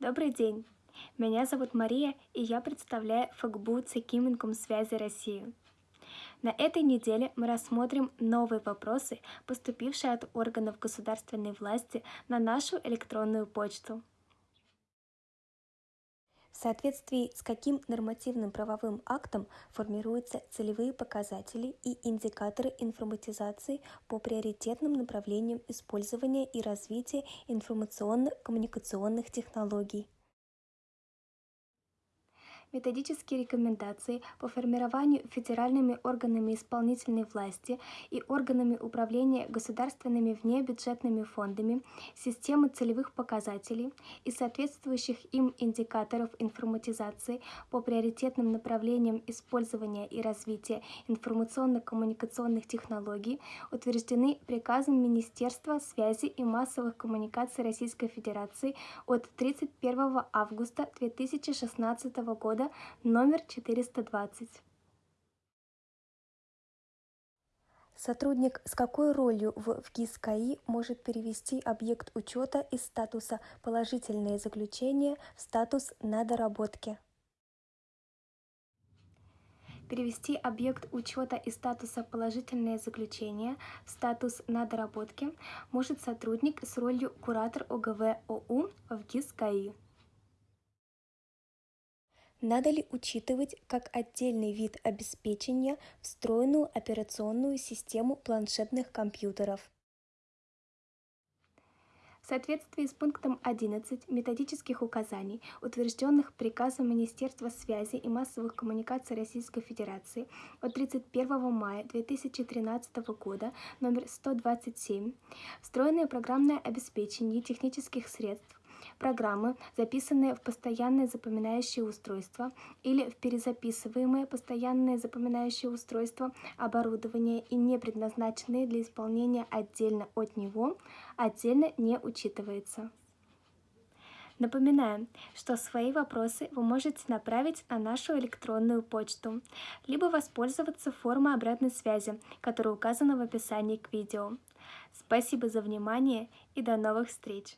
Добрый день! Меня зовут Мария, и я представляю ФГБУ Цекиминком связи России. На этой неделе мы рассмотрим новые вопросы, поступившие от органов государственной власти на нашу электронную почту. В соответствии с каким нормативным правовым актом формируются целевые показатели и индикаторы информатизации по приоритетным направлениям использования и развития информационно-коммуникационных технологий? Методические рекомендации по формированию федеральными органами исполнительной власти и органами управления государственными внебюджетными фондами системы целевых показателей и соответствующих им индикаторов информатизации по приоритетным направлениям использования и развития информационно-коммуникационных технологий утверждены приказом Министерства связи и массовых коммуникаций Российской Федерации от 31 августа 2016 года года номер 420. Сотрудник с какой ролью в ВГИС КАИ может перевести объект учета из статуса «Положительные заключения» в статус «На доработке»? Перевести объект учета из статуса «Положительное заключение» в статус «На доработке» может сотрудник с ролью куратор ОГВ ОУ в ГИС КАИ. Надо ли учитывать как отдельный вид обеспечения встроенную операционную систему планшетных компьютеров? В соответствии с пунктом 11 методических указаний, утвержденных приказом Министерства связи и массовых коммуникаций Российской Федерации от 31 мая 2013 года номер 127, встроенное программное обеспечение технических средств программы, записанные в постоянное запоминающее устройство или в перезаписываемое постоянное запоминающее устройство оборудование и не предназначенные для исполнения отдельно от него, отдельно не учитывается. Напоминаем, что свои вопросы вы можете направить на нашу электронную почту, либо воспользоваться формой обратной связи, которая указана в описании к видео. Спасибо за внимание и до новых встреч!